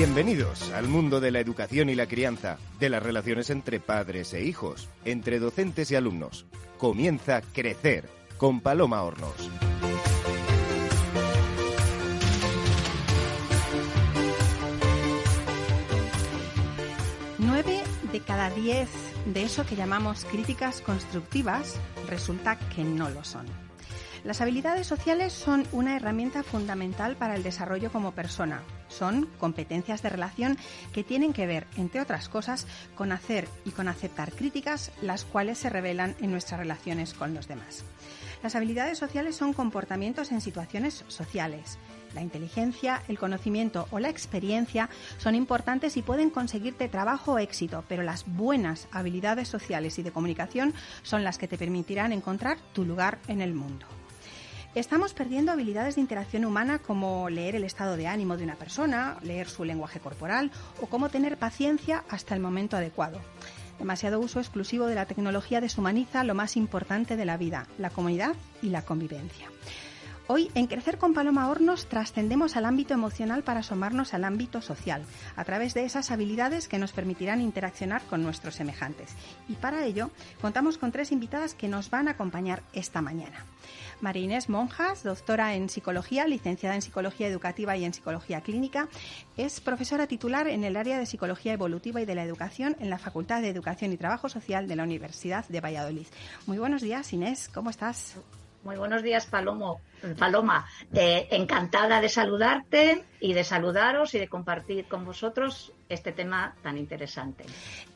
Bienvenidos al mundo de la educación y la crianza, de las relaciones entre padres e hijos, entre docentes y alumnos. Comienza Crecer con Paloma Hornos. Nueve de cada diez de eso que llamamos críticas constructivas resulta que no lo son. Las habilidades sociales son una herramienta fundamental para el desarrollo como persona. Son competencias de relación que tienen que ver, entre otras cosas, con hacer y con aceptar críticas, las cuales se revelan en nuestras relaciones con los demás. Las habilidades sociales son comportamientos en situaciones sociales. La inteligencia, el conocimiento o la experiencia son importantes y pueden conseguirte trabajo o éxito, pero las buenas habilidades sociales y de comunicación son las que te permitirán encontrar tu lugar en el mundo. Estamos perdiendo habilidades de interacción humana como leer el estado de ánimo de una persona, leer su lenguaje corporal o cómo tener paciencia hasta el momento adecuado. Demasiado uso exclusivo de la tecnología deshumaniza lo más importante de la vida, la comunidad y la convivencia. Hoy, en Crecer con Paloma Hornos, trascendemos al ámbito emocional para asomarnos al ámbito social, a través de esas habilidades que nos permitirán interaccionar con nuestros semejantes. Y para ello, contamos con tres invitadas que nos van a acompañar esta mañana. María Inés Monjas, doctora en psicología, licenciada en psicología educativa y en psicología clínica, es profesora titular en el área de psicología evolutiva y de la educación en la Facultad de Educación y Trabajo Social de la Universidad de Valladolid. Muy buenos días, Inés, ¿cómo estás? Muy buenos días, Palomo. Paloma. Eh, encantada de saludarte y de saludaros y de compartir con vosotros este tema tan interesante.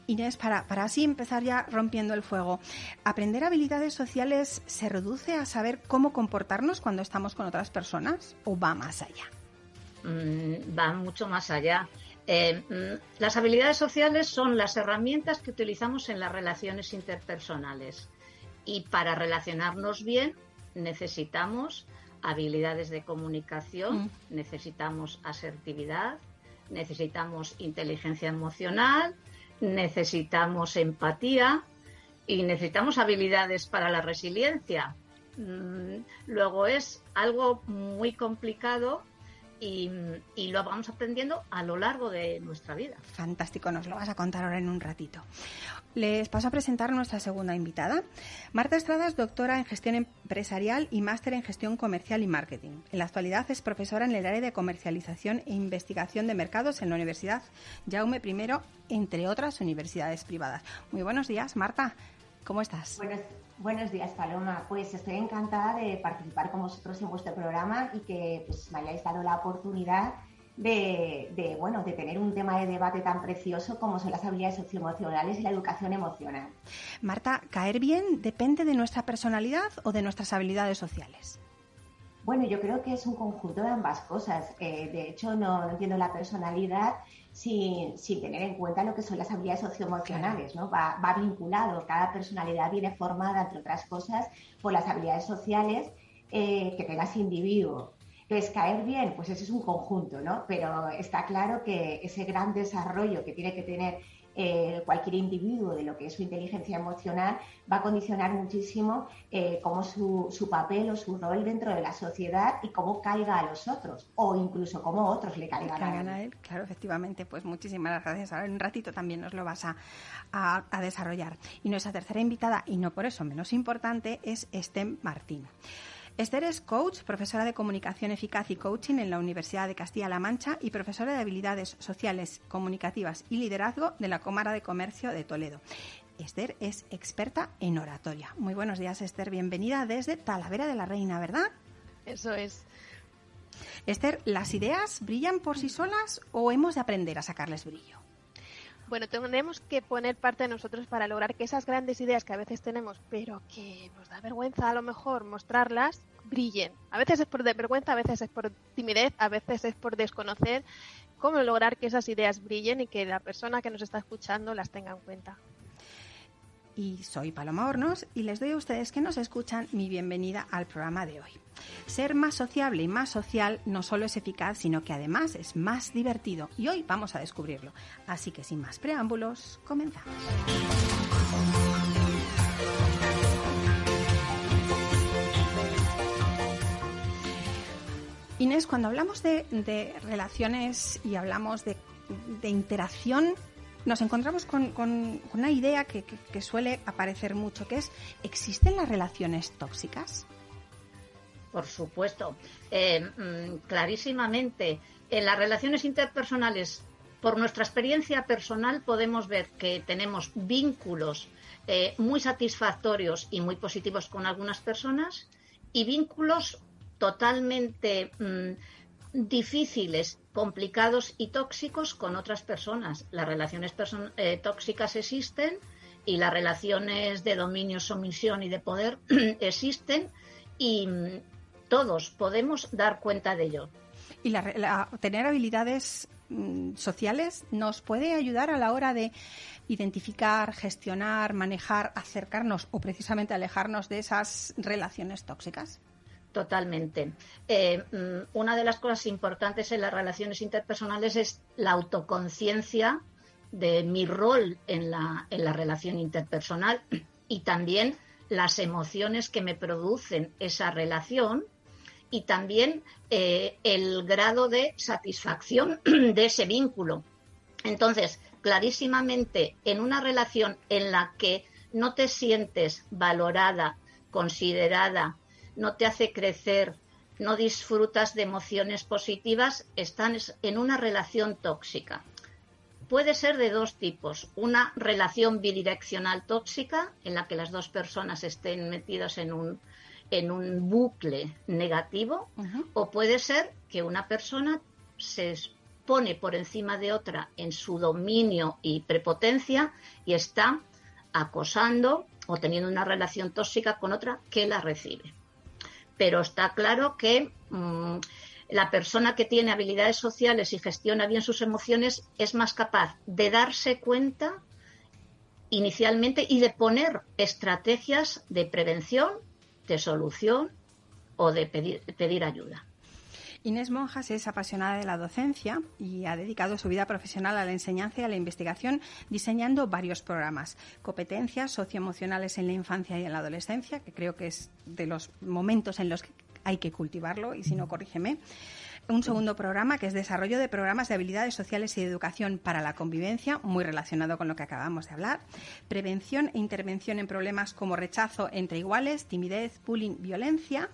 Inés, para, para así empezar ya rompiendo el fuego, ¿aprender habilidades sociales se reduce a saber cómo comportarnos cuando estamos con otras personas o va más allá? Mm, va mucho más allá. Eh, mm, las habilidades sociales son las herramientas que utilizamos en las relaciones interpersonales y para relacionarnos bien necesitamos habilidades de comunicación, mm. necesitamos asertividad, necesitamos inteligencia emocional, necesitamos empatía y necesitamos habilidades para la resiliencia. Mm, luego es algo muy complicado y, lo vamos aprendiendo a lo largo de nuestra vida. Fantástico, nos lo vas a contar ahora en un ratito. Les paso a presentar a nuestra segunda invitada. Marta Estrada es doctora en gestión empresarial y máster en gestión comercial y marketing. En la actualidad es profesora en el área de comercialización e investigación de mercados en la Universidad Jaume I, entre otras universidades privadas. Muy buenos días, Marta. ¿Cómo estás? Buenos días, Paloma. Pues estoy encantada de participar con vosotros en vuestro programa y que pues, me hayáis dado la oportunidad de, bueno, de tener un tema de debate tan precioso como son las habilidades socioemocionales y la educación emocional. Marta, ¿caer bien depende de nuestra personalidad o de nuestras habilidades sociales? Bueno, yo creo que es un conjunto de ambas cosas. Eh, de hecho, no, entiendo la personalidad sin, tener en cuenta lo que son las habilidades socioemocionales, ¿no? Va, vinculado, cada personalidad viene formada, entre otras cosas, por las habilidades sociales eh, que tenga ese individuo. Entonces, caer bien, pues ese es un conjunto, ¿no? Pero está claro que ese gran desarrollo que tiene que tener eh, cualquier individuo de lo que es su inteligencia emocional va a condicionar muchísimo eh, cómo su, su, papel o su rol dentro de la sociedad y cómo caiga a los otros o incluso cómo otros le caigan, a, él. Claro, efectivamente, pues muchísimas gracias. Ahora en un ratito también nos lo vas a, a, a desarrollar. Y nuestra tercera invitada, y no por eso menos importante, es Estem Martín. Esther es coach, profesora de comunicación eficaz y coaching en la Universidad de Castilla-La Mancha y profesora de habilidades sociales, comunicativas y liderazgo de la Cámara de Comercio de Toledo. Esther es experta en oratoria. Muy buenos días, Esther. Bienvenida desde Talavera de la Reina, ¿verdad? Eso es. Esther, ¿las ideas brillan por sí solas o hemos de aprender a sacarles brillo? Bueno, tenemos que poner parte de nosotros para lograr que esas grandes ideas que a veces tenemos, pero que nos da vergüenza a lo mejor mostrarlas, brillen. A veces es por vergüenza, a veces es por timidez, a veces es por desconocer cómo lograr que esas ideas brillen y que la persona que nos está escuchando las tenga en cuenta y soy Paloma Hornos y les doy a ustedes que nos escuchan mi bienvenida al programa de hoy. Ser más sociable y más social no solo es eficaz, sino que además es más divertido y hoy vamos a descubrirlo. Así que sin más preámbulos, comenzamos. Inés, cuando hablamos de, relaciones y hablamos de interacción nos encontramos con, una idea que, suele aparecer mucho, que es, ¿existen las relaciones tóxicas? Por supuesto, eh, mm, clarísimamente. En las relaciones interpersonales, por nuestra experiencia personal, podemos ver que tenemos vínculos eh, muy satisfactorios y muy positivos con algunas personas y vínculos totalmente mm, difíciles, complicados y tóxicos con otras personas. Las relaciones eh, tóxicas existen y las relaciones de dominio, sumisión y de poder existen y mm, todos podemos dar cuenta de ello. Y tener habilidades mm, sociales nos puede ayudar a la hora de identificar, gestionar, manejar, acercarnos o precisamente alejarnos de esas relaciones tóxicas. Totalmente. Eh, mm, una de las cosas importantes en las relaciones interpersonales es la autoconciencia de mi rol en la, en la relación interpersonal y también las emociones que me producen esa relación y también eh, el grado de satisfacción de ese vínculo. Entonces, clarísimamente, en una relación en la que no te sientes valorada, considerada, no te hace crecer, no disfrutas de emociones positivas, estás en una relación tóxica. Puede ser de dos tipos. Una relación bidireccional tóxica, en la que las dos personas estén metidas en un, en un bucle negativo, o puede ser que una persona se pone por encima de otra en su dominio y prepotencia y está acosando o teniendo una relación tóxica con otra que la recibe pero está claro que mm, la persona que tiene habilidades sociales y gestiona bien sus emociones es más capaz de darse cuenta inicialmente y de poner estrategias de prevención, de solución o de pedir ayuda. Inés Monjas es apasionada de la docencia y ha dedicado su vida profesional a la enseñanza y a la investigación diseñando varios programas. Competencias socioemocionales en la infancia y en la adolescencia, que creo que es de los momentos en los que hay que cultivarlo, y si no, corrígeme un segundo programa que es desarrollo de programas de habilidades sociales y de educación para la convivencia, muy relacionado con lo que acabamos de hablar, prevención e intervención en problemas como rechazo entre iguales, timidez, bullying, violencia,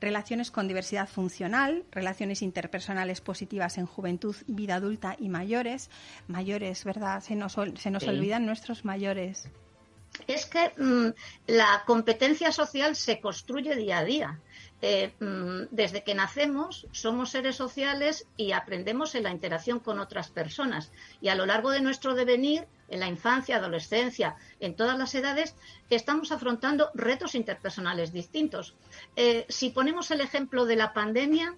relaciones con diversidad funcional, relaciones interpersonales positivas en juventud, vida adulta y mayores. Mayores, ¿verdad? Se nos, se nos olvidan nuestros mayores. Es que mm, la competencia social se construye día a día. Eh, mm, desde que nacemos somos seres sociales y aprendemos en la interacción con otras personas. Y a lo largo de nuestro devenir, en la infancia, adolescencia, en todas las edades, estamos afrontando retos interpersonales distintos. Eh, si ponemos el ejemplo de la pandemia,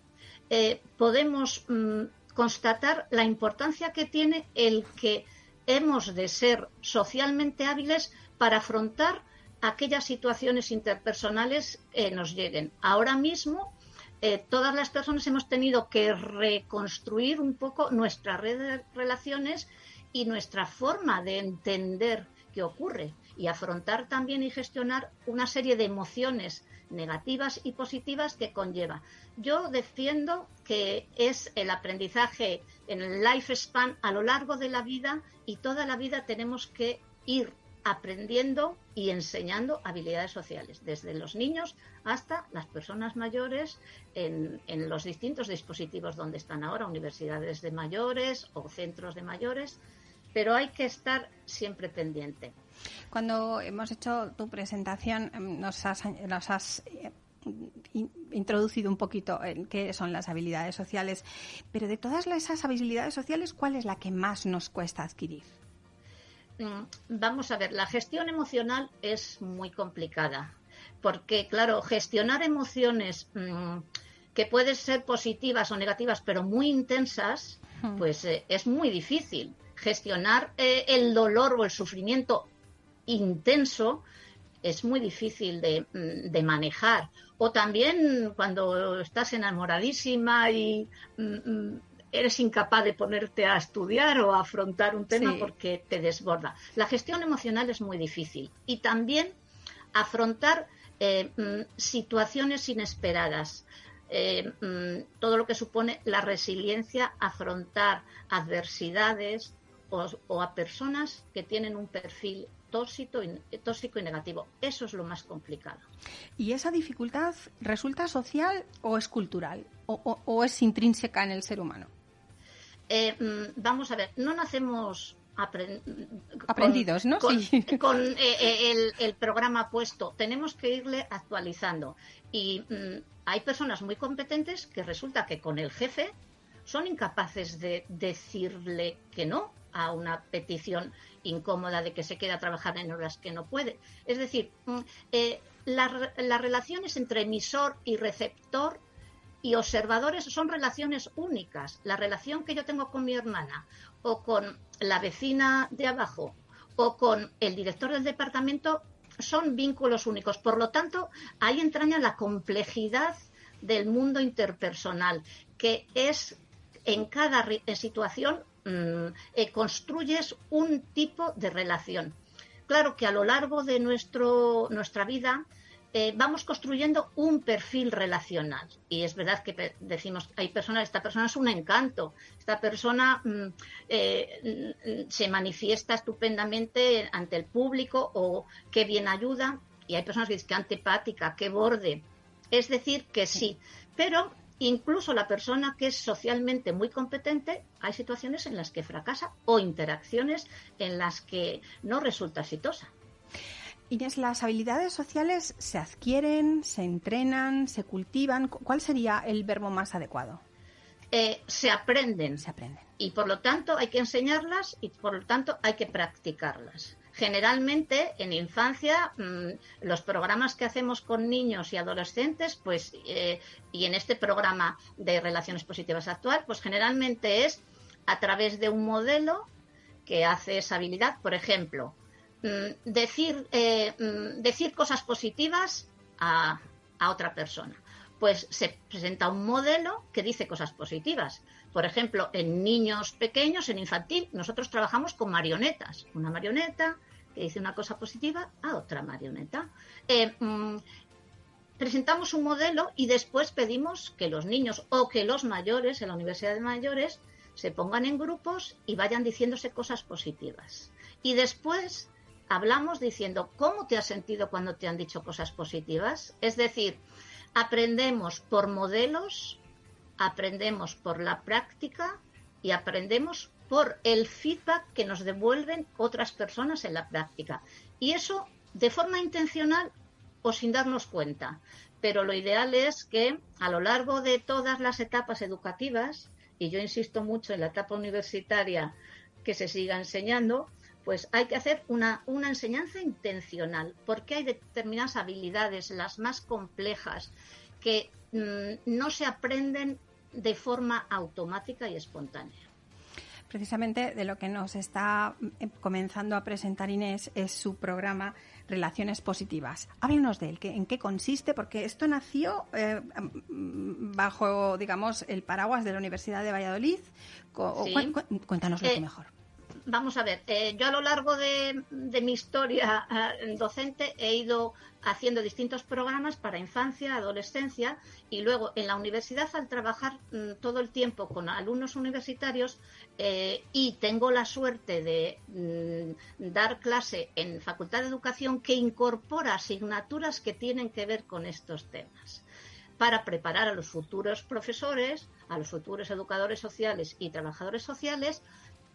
eh, podemos mm, constatar la importancia que tiene el que hemos de ser socialmente hábiles para afrontar aquellas situaciones interpersonales eh, nos lleguen. Ahora mismo, eh, todas las personas hemos tenido que reconstruir un poco nuestra red de relaciones y nuestra forma de entender qué ocurre y afrontar también y gestionar una serie de emociones negativas y positivas que conlleva. Yo defiendo que es el aprendizaje en el lifespan a lo largo de la vida y toda la vida tenemos que ir aprendiendo y enseñando habilidades sociales, desde los niños hasta las personas mayores en, los distintos dispositivos donde están ahora, universidades de mayores o centros de mayores, pero hay que estar siempre pendiente. Cuando hemos hecho tu presentación, em, nos has, nos has eh, introducido un poquito en qué son las habilidades sociales, pero de todas esas habilidades sociales, ¿cuál es la que más nos cuesta adquirir? Mm, vamos a ver, la gestión emocional es muy complicada, porque claro, gestionar emociones mm, que pueden ser positivas o negativas, pero muy intensas, pues eh, es muy difícil. Gestionar eh, el dolor o el sufrimiento intenso es muy difícil de, mm, de, manejar. O también cuando estás enamoradísima y eres incapaz de ponerte a estudiar o a afrontar un tema porque te desborda. La gestión emocional es muy difícil y también afrontar eh, mm, situaciones inesperadas. eh, mm, todo lo que supone la resiliencia, afrontar adversidades o, a personas que tienen un perfil tóxico y, tóxico y negativo. Eso es lo más complicado. ¿Y esa dificultad resulta social o es cultural o, es intrínseca en el ser humano? Eh, mm, vamos a ver, no nacemos aprendidos, ¿no? Con, eh, eh, el, programa puesto. Tenemos que irle actualizando. Y mm, hay personas muy competentes que resulta que con el jefe son incapaces de decirle que no a una petición incómoda de que se quede a trabajar en horas que no puede. Es decir, mm, eh, las relaciones entre emisor y receptor y observadores son relaciones únicas. La relación que yo tengo con mi hermana o con la vecina de abajo o con el director del departamento son vínculos únicos. Por lo tanto, ahí entraña la complejidad del mundo interpersonal, que es en cada situación mm, eh, construyes un tipo de relación. Claro que a lo largo de nuestro, nuestra vida eh, vamos construyendo un perfil relacional. Y es verdad que decimos, hay personas, esta persona es un encanto, esta persona mm, eh, mm, se manifiesta estupendamente ante el público o qué bien ayuda. Y hay personas que dicen que antipática, qué borde. Es decir, que sí. Pero incluso la persona que es socialmente muy competente, hay situaciones en las que fracasa o interacciones en las que no resulta exitosa. Inés, ¿las habilidades sociales se adquieren, se entrenan, se cultivan? ¿Cuál sería el verbo más adecuado? Eh, se aprenden. Se aprenden. Y por lo tanto hay que enseñarlas y por lo tanto hay que practicarlas. Generalmente en infancia mm, los programas que hacemos con niños y adolescentes, pues eh, y en este programa de relaciones positivas actual, pues generalmente es a través de un modelo que hace esa habilidad. Por ejemplo, Mm, decir, eh, mm, decir cosas positivas a, otra persona. Pues se presenta un modelo que dice cosas positivas. Por ejemplo, en niños pequeños, en infantil, nosotros trabajamos con marionetas. Una marioneta que dice una cosa positiva a otra marioneta. Eh, mm, presentamos un modelo y después pedimos que los niños o que los mayores en la Universidad de Mayores se pongan en grupos y vayan diciéndose cosas positivas. Y después hablamos diciendo cómo te has sentido cuando te han dicho cosas positivas. Es decir, aprendemos por modelos, aprendemos por la práctica y aprendemos por el feedback que nos devuelven otras personas en la práctica. Y eso de forma intencional o sin darnos cuenta. Pero lo ideal es que a lo largo de todas las etapas educativas, y yo insisto mucho en la etapa universitaria que se siga enseñando, pues hay que hacer una, enseñanza intencional, porque hay determinadas habilidades, las más complejas, que mm, no se aprenden de forma automática y espontánea. Precisamente de lo que nos está eh, comenzando a presentar Inés es su programa Relaciones Positivas. Háblenos de él, ¿en qué consiste? Porque esto nació eh, bajo, digamos, el paraguas de la Universidad de Valladolid. Cuéntanos lo eh, mejor vamos a ver, eh, yo a lo largo de, mi historia eh, docente he ido haciendo distintos programas para infancia, adolescencia y luego en la universidad al trabajar mm, todo el tiempo con alumnos universitarios eh, y tengo la suerte de mm, dar clase en Facultad de Educación que incorpora asignaturas que tienen que ver con estos temas. Para preparar a los futuros profesores, a los futuros educadores sociales y trabajadores sociales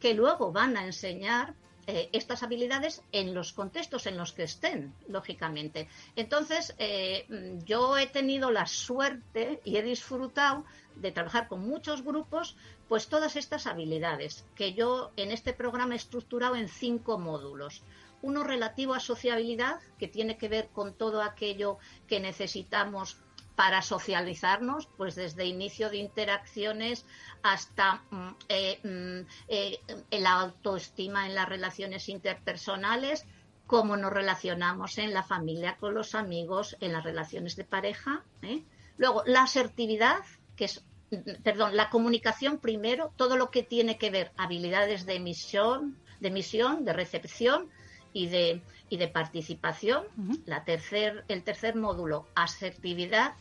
que luego van a enseñar eh, estas habilidades en los contextos en los que estén, lógicamente. Entonces, eh, yo he tenido la suerte y he disfrutado de trabajar con muchos grupos, pues todas estas habilidades que yo en este programa he estructurado en cinco módulos. Uno relativo a sociabilidad, que tiene que ver con todo aquello que necesitamos para socializarnos, pues desde inicio de interacciones hasta mm, eh, mm, eh, la autoestima en las relaciones interpersonales, cómo nos relacionamos en la familia, con los amigos, en las relaciones de pareja. ¿eh? Luego, la asertividad, que es, mm, perdón, la comunicación primero, todo lo que tiene que ver habilidades de emisión, de emisión, de recepción y de, y de participación. la tercer, el tercer módulo, asertividad,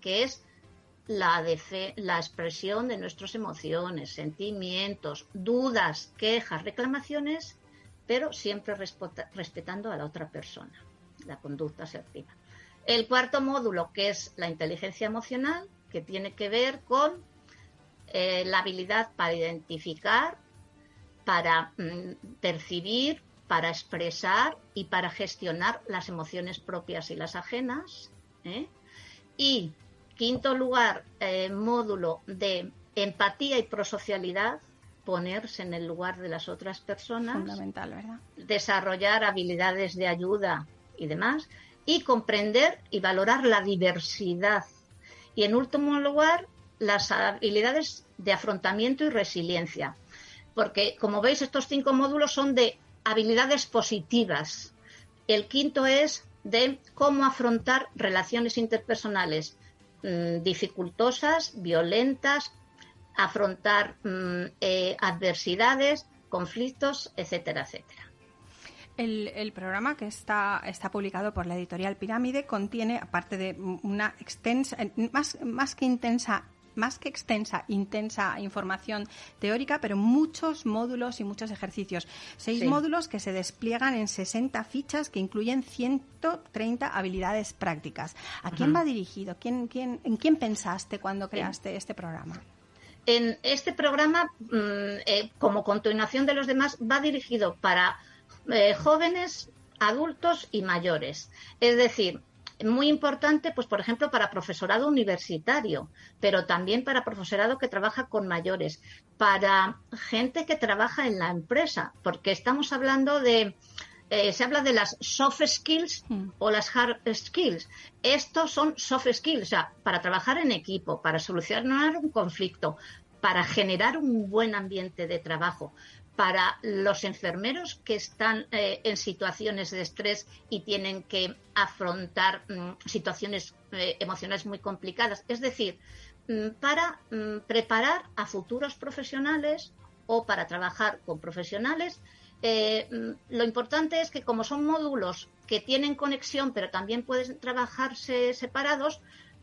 que es la, la expresión de nuestras emociones, sentimientos, dudas, quejas, reclamaciones, pero siempre respetando a la otra persona, la conducta asertiva. El cuarto módulo, que es la inteligencia emocional, que tiene que ver con eh, la habilidad para identificar, para mm, percibir, para expresar y para gestionar las emociones propias y las ajenas. ¿eh? Y quinto lugar, eh, módulo de empatía y prosocialidad, ponerse en el lugar de las otras personas. Fundamental, ¿verdad? Desarrollar habilidades de ayuda y demás. Y comprender y valorar la diversidad. Y en último lugar, las habilidades de afrontamiento y resiliencia. Porque, como veis, estos cinco módulos son de habilidades positivas. El quinto es de cómo afrontar relaciones interpersonales mm, dificultosas, violentas, afrontar mm, eh, adversidades, conflictos, etcétera, etcétera. El, programa que está, está publicado por la editorial Pirámide contiene, aparte de una extensa, más, más que intensa más que extensa, intensa información teórica, pero muchos módulos y muchos ejercicios. Seis módulos que se despliegan en 60 fichas que incluyen 130 habilidades prácticas. ¿A quién va dirigido? ¿Quién, quién, ¿En quién pensaste cuando creaste este programa? En este programa, mm, eh, como continuación de los demás, va dirigido para eh, jóvenes, adultos y mayores. Es decir, muy importante, pues por ejemplo, para profesorado universitario, pero también para profesorado que trabaja con mayores, para gente que trabaja en la empresa, porque estamos hablando de, eh, se habla de las soft skills mm. o las hard skills. Estos son soft skills, o sea, para trabajar en equipo, para solucionar un conflicto, para generar un buen ambiente de trabajo, para los enfermeros que están eh, en situaciones de estrés y tienen que afrontar mm, situaciones eh, emocionales muy complicadas. Es decir, mm, para mm, preparar a futuros profesionales o para trabajar con profesionales. Eh, lo importante es que como son módulos que tienen conexión pero también pueden trabajarse separados,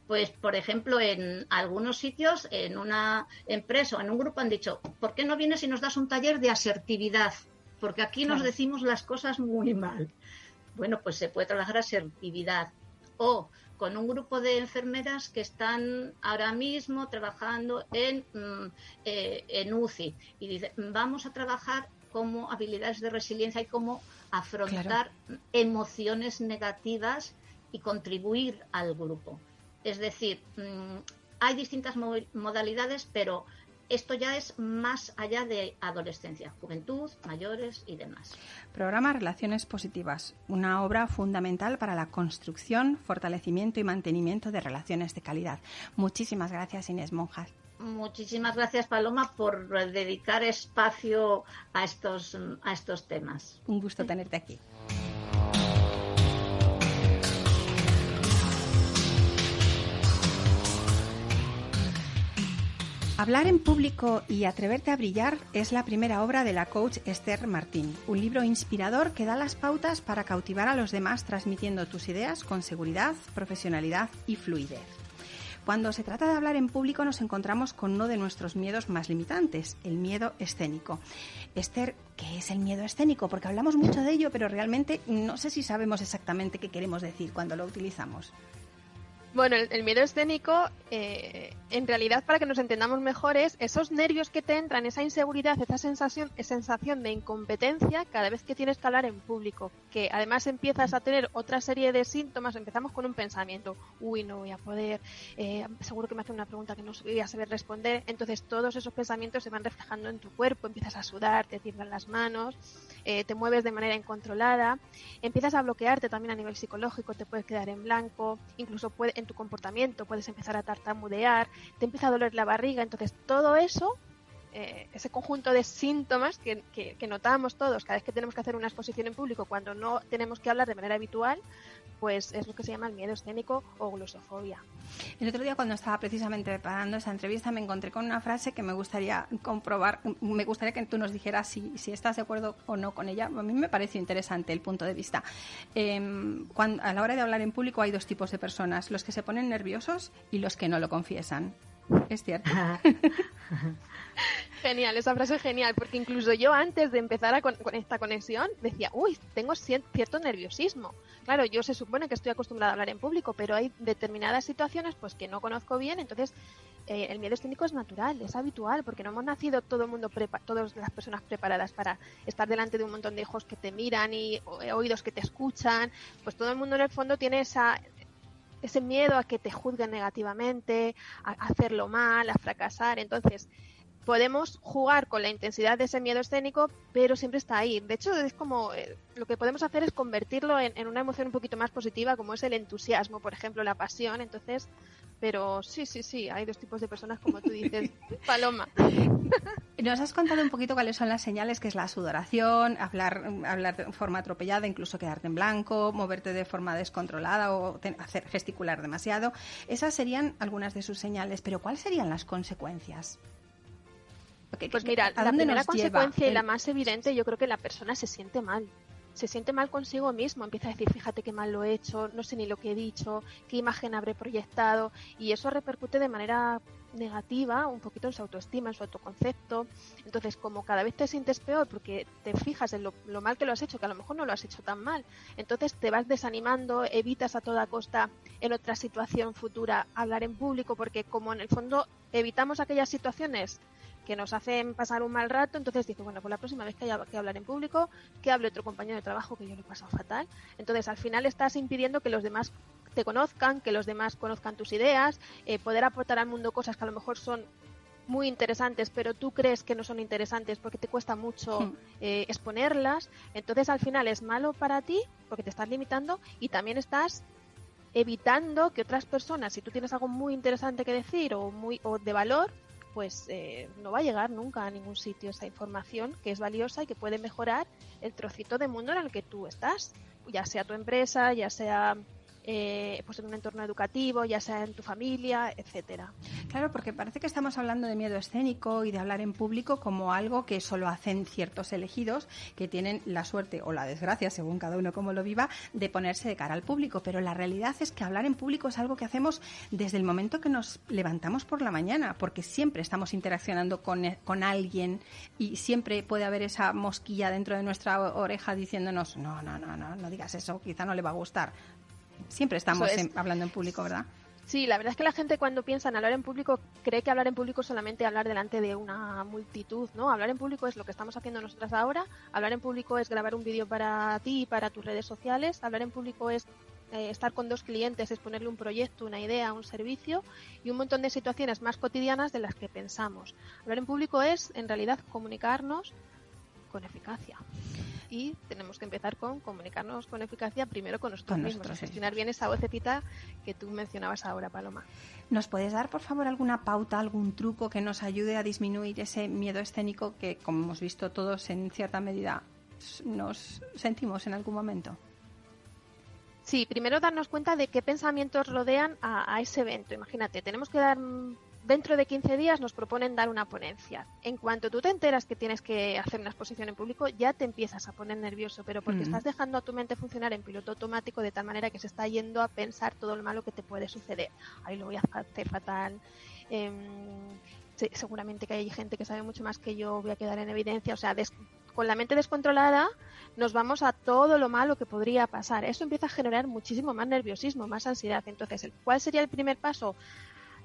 pues, por ejemplo, en algunos sitios, en una empresa o en un grupo han dicho, ¿por qué no vienes y nos das un taller de asertividad? Porque aquí nos decimos las cosas muy mal. Bueno, pues se puede trabajar asertividad. O con un grupo de enfermeras que están ahora mismo trabajando en, mm, eh, en UCI y dice, vamos a trabajar como habilidades de resiliencia y cómo afrontar emociones negativas y contribuir al grupo. Es decir, mm, hay distintas modalidades, pero esto ya es más allá de adolescencia, juventud, mayores y demás. Programa Relaciones Positivas, una obra fundamental para la construcción, fortalecimiento y mantenimiento de relaciones de calidad. Muchísimas gracias, Inés Monjas. Muchísimas gracias, Paloma, por dedicar espacio a estos, a estos temas. Un gusto tenerte aquí. Hablar en público y atreverte a brillar es la primera obra de la coach Esther Martín, un libro inspirador que da las pautas para cautivar a los demás transmitiendo tus ideas con seguridad, profesionalidad y fluidez. Cuando se trata de hablar en público nos encontramos con uno de nuestros miedos más limitantes, el miedo escénico. Esther, ¿qué es el miedo escénico? Porque hablamos mucho de ello, pero realmente no sé si sabemos exactamente qué queremos decir cuando lo utilizamos. Bueno, el, miedo escénico, eh, en realidad, para que nos entendamos mejor, es esos nervios que te entran, esa inseguridad, esa sensación, sensación de incompetencia cada vez que tienes que hablar en público. Que además empiezas a tener otra serie de síntomas. Empezamos con un pensamiento, uy, no voy a poder, eh, seguro que me hacen una pregunta que no voy a saber responder. Entonces, todos esos pensamientos se van reflejando en tu cuerpo, empiezas a sudar, te tiemblan las manos, eh, te mueves de manera incontrolada, empiezas a bloquearte también a nivel psicológico, te puedes quedar en blanco, incluso puede, tu comportamiento, puedes empezar a tartamudear, te empieza a doler la barriga, entonces todo eso eh, ese conjunto de síntomas que, que, notamos todos cada vez que tenemos que hacer una exposición en público cuando no tenemos que hablar de manera habitual, pues es lo que se llama el miedo escénico o glosofobia. El otro día cuando estaba precisamente preparando esa entrevista me encontré con una frase que me gustaría comprobar, me gustaría que tú nos dijeras si, si estás de acuerdo o no con ella. A mí me parece interesante el punto de vista. Em, cuando, a la hora de hablar en público hay dos tipos de personas, los que se ponen nerviosos y los que no lo confiesan. Es cierto. Genial, esa frase es genial, porque incluso yo antes de empezar con, esta conexión decía, uy, tengo cierto nerviosismo. Claro, yo se supone que estoy acostumbrada a hablar en público, pero hay determinadas situaciones pues que no conozco bien, entonces eh, el miedo escénico es natural, es habitual, porque no hemos nacido todo el mundo, todas las personas preparadas para estar delante de un montón de hijos que te miran y eh, oídos que te escuchan, pues todo el mundo en el fondo tiene esa, ese miedo a que te juzguen negativamente, a hacerlo mal, a fracasar. Entonces, podemos jugar con la intensidad de ese miedo escénico, pero siempre está ahí. De hecho, es como eh, lo que podemos hacer es convertirlo en, una emoción un poquito más positiva, como es el entusiasmo, por ejemplo, la pasión. Entonces, pero sí, sí, sí, hay dos tipos de personas, como tú dices, Paloma. Nos has contado un poquito cuáles son las señales, que es la sudoración, hablar, hablar de forma atropellada, incluso quedarte en blanco, moverte de forma descontrolada o hacer gesticular demasiado. Esas serían algunas de sus señales, pero ¿cuáles serían las consecuencias? Pues mira, la primera consecuencia y la más evidente, yo creo que la persona se siente mal. Se siente mal consigo mismo, empieza a decir, fíjate qué mal lo he hecho, no sé ni lo que he dicho, qué imagen habré proyectado, y eso repercute de manera negativa un poquito en su autoestima, en su autoconcepto. Entonces, como cada vez te sientes peor porque te fijas en lo, lo, mal que lo has hecho, que a lo mejor no lo has hecho tan mal, entonces te vas desanimando, evitas a toda costa en otra situación futura hablar en público, porque como en el fondo evitamos aquellas situaciones que nos hacen pasar un mal rato, entonces dice, bueno, pues la próxima vez que haya que hablar en público, que hable otro compañero de trabajo que yo le he pasado fatal. Entonces, al final estás impidiendo que los demás te conozcan, que los demás conozcan tus ideas, eh, poder aportar al mundo cosas que a lo mejor son muy interesantes, pero tú crees que no son interesantes porque te cuesta mucho hmm. eh, exponerlas. Entonces, al final es malo para ti porque te estás limitando y también estás evitando que otras personas, si tú tienes algo muy interesante que decir o muy o de valor, pues eh, no va a llegar nunca a ningún sitio esa información que es valiosa y que puede mejorar el trocito de mundo en el que tú estás, ya sea tu empresa, ya sea eh, pues en un entorno educativo, ya sea en tu familia, etcétera. Claro, porque parece que estamos hablando de miedo escénico y de hablar en público como algo que solo hacen ciertos elegidos que tienen la suerte o la desgracia, según cada uno como lo viva, de ponerse de cara al público. Pero la realidad es que hablar en público es algo que hacemos desde el momento que nos levantamos por la mañana, porque siempre estamos interaccionando con, e, con alguien y siempre puede haber esa mosquilla dentro de nuestra oreja diciéndonos, no, no, no, no, no digas eso, quizá no le va a gustar. Siempre estamos hablando en público, ¿verdad? Sí, la verdad es que la gente cuando piensa en hablar en público cree que hablar en público es solamente hablar delante de una multitud, ¿no? Hablar en público es lo que estamos haciendo nosotras ahora, hablar en público es grabar un vídeo para ti y para tus redes sociales, hablar en público es eh, estar con dos clientes, exponerle un proyecto, una idea, un servicio y un montón de situaciones más cotidianas de las que pensamos. Hablar en público es, en realidad, comunicarnos con eficacia y tenemos que empezar con comunicarnos con eficacia primero con nosotros mismos, gestionar bien esa vocecita que tú mencionabas ahora, Paloma. ¿Nos puedes dar, por favor, alguna pauta, algún truco que nos ayude a disminuir ese miedo escénico que, como hemos visto todos en cierta medida, nos sentimos en algún momento? Sí, primero darnos cuenta de qué pensamientos rodean a, a, ese evento. Imagínate, tenemos que dar dentro de 15 días nos proponen dar una ponencia. En cuanto tú te enteras que tienes que hacer una exposición en público, ya te empiezas a poner nervioso, pero porque estás dejando a tu mente funcionar en piloto automático de tal manera que se está yendo a pensar todo lo malo que te puede suceder. Ahí lo voy a hacer fatal. Em, seguramente que hay gente que sabe mucho más que yo, voy a quedar en evidencia. O sea, con la mente descontrolada nos vamos a todo lo malo que podría pasar. Eso empieza a generar muchísimo más nerviosismo, más ansiedad. Entonces, ¿cuál sería el primer paso?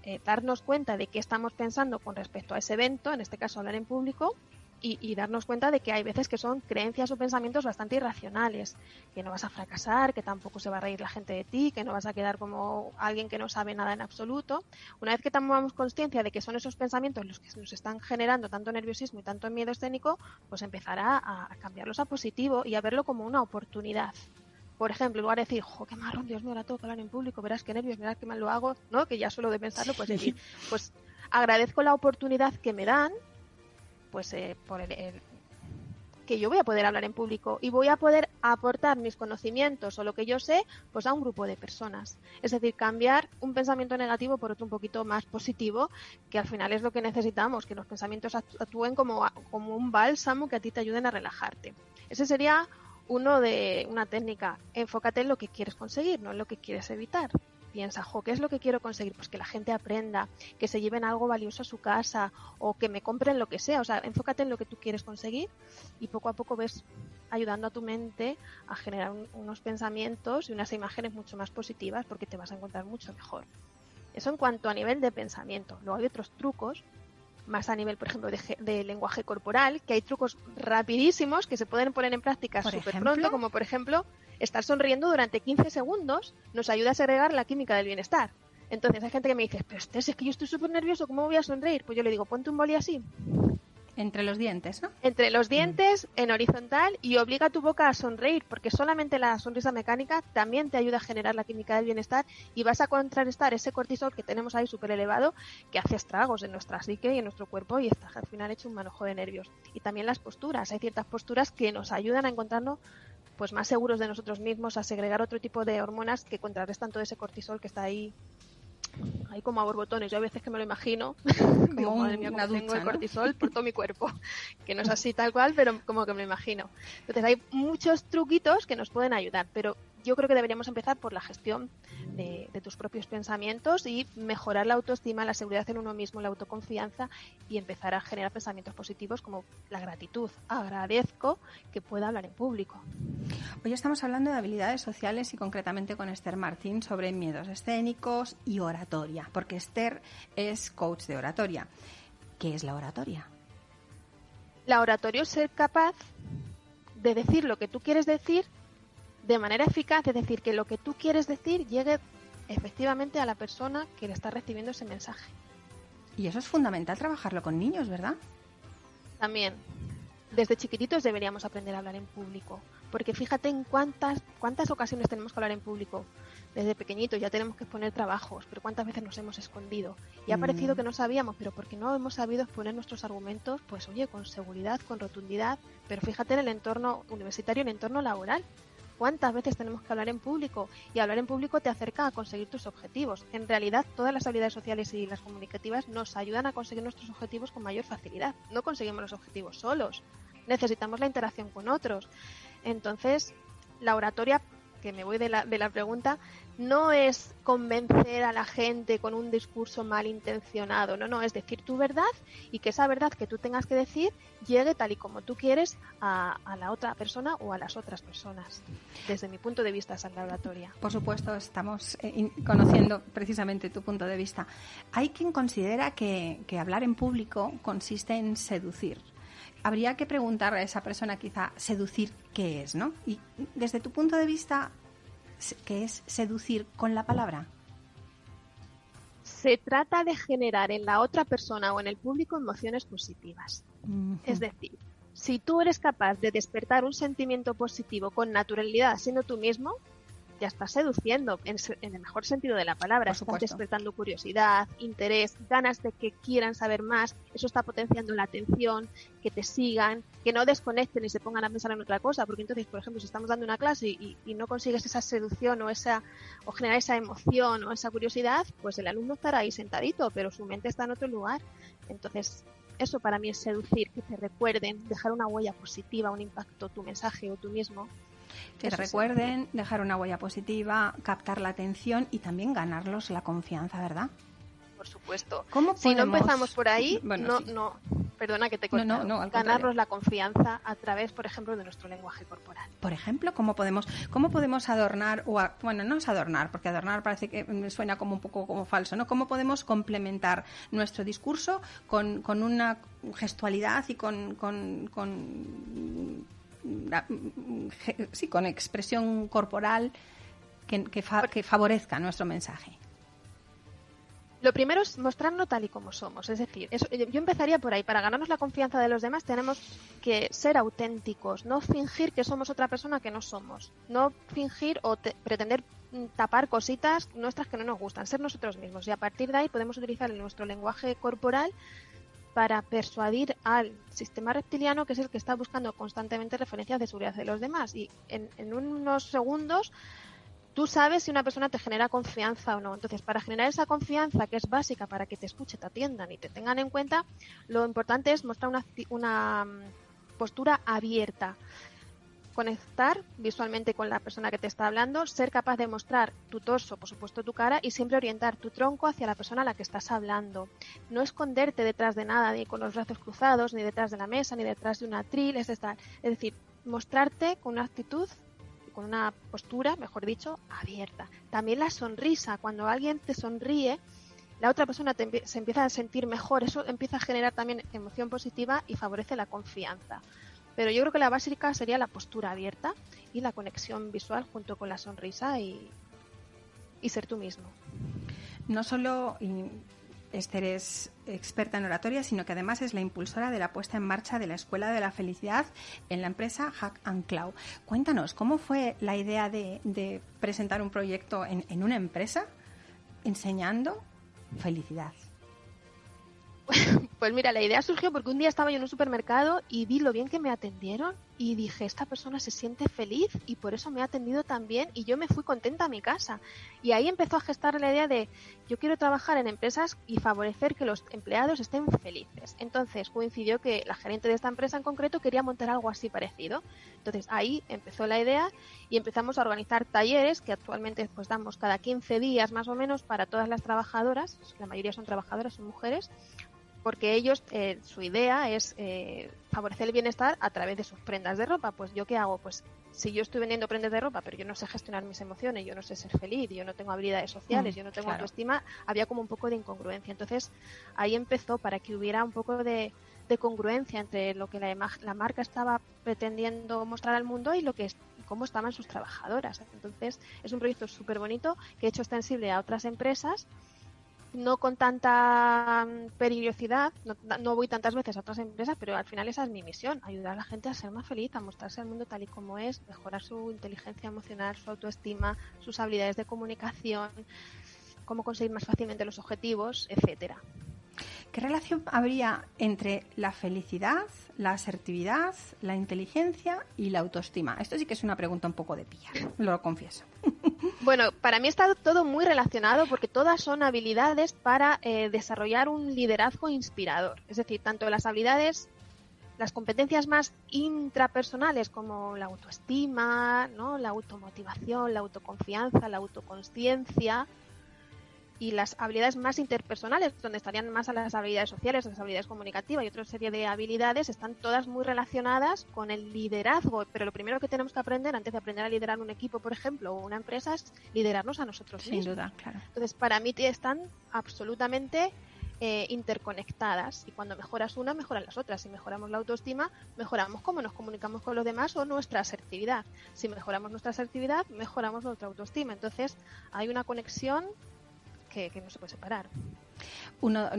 Eh, darnos cuenta de qué estamos pensando con respecto a ese evento, en este caso hablar en público, y, darnos cuenta de que hay veces que son creencias o pensamientos bastante irracionales, que no vas a fracasar, que tampoco se va a reír la gente de ti, que no vas a quedar como alguien que no sabe nada en absoluto. Una vez que tomamos conciencia de que son esos pensamientos los que nos están generando tanto nerviosismo y tanto miedo escénico, pues empezará a cambiarlos a positivo y a verlo como una oportunidad por ejemplo, en lugar de decir, jo, qué marrón, Dios mío, ahora tengo que hablar en público, verás qué nervios, verás qué mal lo hago, ¿no? Que ya solo de pensarlo, pues decir, pues agradezco la oportunidad que me dan pues eh, por el, que yo voy a poder hablar en público y voy a poder aportar mis conocimientos o lo que yo sé pues a un grupo de personas. Es decir, cambiar un pensamiento negativo por otro un poquito más positivo, que al final es lo que necesitamos, que los pensamientos actúen como, como un bálsamo que a ti te ayuden a relajarte. Ese sería uno de una técnica. Enfócate en lo que quieres conseguir, no en lo que quieres evitar piensa, jo, ¿qué es lo que quiero conseguir? Pues que la gente aprenda, que se lleven algo valioso a su casa o que me compren lo que sea. O sea, enfócate en lo que tú quieres conseguir y poco a poco ves ayudando a tu mente a generar unos pensamientos y unas imágenes mucho más positivas porque te vas a encontrar mucho mejor. Eso en cuanto a nivel de pensamiento. Luego hay otros trucos más a nivel, por ejemplo, de, lenguaje corporal, que hay trucos rapidísimos que se pueden poner en práctica súper pronto, como por ejemplo estar sonriendo durante 15 segundos nos ayuda a segregar la química del bienestar. Entonces hay gente que me dice, pero este es que yo estoy súper nervioso, ¿cómo voy a sonreír? Pues yo le digo, ponte un boli así. Entre los dientes, ¿no? Entre los dientes, en horizontal, y obliga a tu boca a sonreír, porque solamente la sonrisa mecánica también te ayuda a generar la química del bienestar y vas a contrarrestar ese cortisol que tenemos ahí súper elevado que hace estragos en nuestra psique y en nuestro cuerpo y está al final hecho un manojo de nervios. Y también las posturas. Hay ciertas posturas que nos ayudan a encontrarnos pues más seguros de nosotros mismos, a segregar otro tipo de hormonas que contrarrestan todo ese cortisol que está ahí ahí como a borbotones. Yo a veces que me lo imagino, como madre mía, como tengo el cortisol por todo mi cuerpo. Que no es así tal cual, pero como que me lo imagino. Entonces hay muchos truquitos que nos pueden ayudar, pero yo creo que deberíamos empezar por la gestión de, tus propios pensamientos y mejorar la autoestima, la seguridad en uno mismo, la autoconfianza y empezar a generar pensamientos positivos como la gratitud. Agradezco que pueda hablar en público. Hoy estamos hablando de habilidades sociales y concretamente con Esther Martín sobre miedos escénicos y oratoria, porque Esther es coach de oratoria. ¿Qué es la oratoria? La oratoria es ser capaz de decir lo que tú quieres decir de manera eficaz, es decir, que lo que tú quieres decir llegue efectivamente a la persona que le está recibiendo ese mensaje. Y eso es fundamental trabajarlo con niños, ¿verdad? También. Desde chiquititos deberíamos aprender a hablar en público, porque fíjate en cuántas cuántas ocasiones tenemos que hablar en público. Desde pequeñitos ya tenemos que exponer trabajos, pero cuántas veces nos hemos escondido. Y ha mm. parecido que no sabíamos, pero porque no hemos sabido exponer nuestros argumentos, pues oye, con seguridad, con rotundidad, pero fíjate en el entorno universitario, en el entorno laboral cuántas veces tenemos que hablar en público y hablar en público te acerca a conseguir tus objetivos. En realidad, todas las habilidades sociales y las comunicativas nos ayudan a conseguir nuestros objetivos con mayor facilidad. No conseguimos los objetivos solos, necesitamos la interacción con otros. Entonces, la oratoria, que me voy de la, de la pregunta, no es convencer a la gente con un discurso malintencionado, no, no, es decir tu verdad y que esa verdad que tú tengas que decir llegue tal y como tú quieres a, la otra persona o a las otras personas. Desde mi punto de vista, esa oratoria. Por supuesto, estamos eh, conociendo precisamente tu punto de vista. Hay quien considera que, que hablar en público consiste en seducir habría que preguntar a esa persona quizá seducir qué es, ¿no? Y desde tu punto de vista, que es seducir con la palabra? Se trata de generar en la otra persona o en el público emociones positivas. Es decir, si tú eres capaz de despertar un sentimiento positivo con naturalidad siendo tú mismo, ya estás seduciendo en, el mejor sentido de la palabra. estás despertando curiosidad, interés, ganas de que quieran saber más. Eso está potenciando la atención, que te sigan, que no desconecten y se pongan a pensar en otra cosa. Porque entonces, por ejemplo, si estamos dando una clase y, no consigues esa seducción o esa o generar esa emoción o esa curiosidad, pues el alumno estará ahí sentadito, pero su mente está en otro lugar. Entonces, eso para mí es seducir, que te recuerden, dejar una huella positiva, un impacto, tu mensaje o tú mismo que recuerden, dejar una huella positiva, captar la atención y también ganarlos la confianza, ¿verdad? Por supuesto. Si no empezamos por ahí, no, no, perdona que te corte, no, ganarnos la confianza a través, por ejemplo, de nuestro lenguaje corporal. Por ejemplo, ¿cómo podemos, cómo podemos adornar, o bueno, no es adornar, porque adornar parece que me suena como un poco como falso, ¿no? ¿Cómo podemos complementar nuestro discurso con, con una gestualidad y con, con, con sí, con expresión corporal que, que, favorezca nuestro mensaje. Lo primero es mostrarnos tal y como somos. Es decir, yo empezaría por ahí. Para ganarnos la confianza de los demás tenemos que ser auténticos, no fingir que somos otra persona que no somos. No fingir o pretender tapar cositas nuestras que no nos gustan. Ser nosotros mismos. Y a partir de ahí podemos utilizar nuestro lenguaje corporal para persuadir al sistema reptiliano, que es el que está buscando constantemente referencias de seguridad de los demás. Y en, unos segundos tú sabes si una persona te genera confianza o no. Entonces, para generar esa confianza que es básica para que te escuche, te atiendan y te tengan en cuenta, lo importante es mostrar una, una mm, postura abierta conectar visualmente con la persona que te está hablando, ser capaz de mostrar tu torso, por supuesto tu cara, y siempre orientar tu tronco hacia la persona a la que estás hablando. No esconderte detrás de nada, ni con los brazos cruzados, ni detrás de la mesa, ni detrás de una atril, es, es decir, mostrarte con una actitud con una postura, mejor dicho, abierta. También la sonrisa, cuando alguien te sonríe, la otra persona se empieza a sentir mejor, eso empieza a generar también emoción positiva y favorece la confianza. Pero yo creo que la básica sería la postura abierta y la conexión visual junto con la sonrisa y, ser tú mismo. No solo Esther es experta en oratoria, sino que además es la impulsora de la puesta en marcha de la Escuela de la Felicidad en la empresa Hack and Cloud. Cuéntanos, ¿cómo fue la idea de, presentar un proyecto en una empresa enseñando felicidad? Pues mira, la idea surgió porque un día estaba yo en un supermercado y vi lo bien que me atendieron y dije, esta persona se siente feliz y por eso me ha atendido tan bien y yo me fui contenta a mi casa. Y ahí empezó a gestar la idea de, yo quiero trabajar en empresas y favorecer que los empleados estén felices. Entonces coincidió que la gerente de esta empresa en concreto quería montar algo así parecido. Entonces ahí empezó la idea y empezamos a organizar talleres que actualmente pues damos cada 15 días más o menos para todas las trabajadoras, la mayoría son trabajadoras, son mujeres, porque ellos, eh, su idea es eh, favorecer el bienestar a través de sus prendas de ropa. Pues yo qué hago? Pues si yo estoy vendiendo prendas de ropa, pero yo no sé gestionar mis emociones, yo no sé ser feliz, yo no tengo habilidades sociales, mm, yo no tengo autoestima, había como un poco de incongruencia. Entonces ahí empezó para que hubiera un poco de, congruencia entre lo que la, la, marca estaba pretendiendo mostrar al mundo y lo que es, cómo estaban sus trabajadoras. Entonces es un proyecto súper bonito que he hecho extensible a otras empresas no con tanta mm, peligrosidad, no, voy tantas veces a otras empresas, pero al final esa es mi misión, ayudar a la gente a ser más feliz, a mostrarse al mundo tal y como es, mejorar su inteligencia emocional, su autoestima, sus habilidades de comunicación, cómo conseguir más fácilmente los objetivos, etcétera. ¿Qué relación habría entre la felicidad, la asertividad, la inteligencia y la autoestima? Esto sí que es una pregunta un poco de pilla, lo confieso. Bueno, para mí está todo muy relacionado porque todas son habilidades para eh, desarrollar un liderazgo inspirador. Es decir, tanto las habilidades, las competencias más intrapersonales como la autoestima, ¿no? la automotivación, la autoconfianza, la autoconsciencia, y las habilidades más interpersonales, donde estarían más a las habilidades sociales, las habilidades comunicativas y otra serie de habilidades, están todas muy relacionadas con el liderazgo. Pero lo primero que tenemos que aprender, antes de aprender a liderar un equipo, por ejemplo, o una empresa, es liderarnos a nosotros Sin mismos. duda, claro. Entonces, para mí están absolutamente eh, interconectadas y cuando mejoras una, mejoran las otras. Si mejoramos la autoestima, mejoramos cómo nos comunicamos con los demás o nuestra asertividad. Si mejoramos nuestra asertividad, mejoramos nuestra autoestima. Entonces, hay una conexión que, no se puede separar. Uno,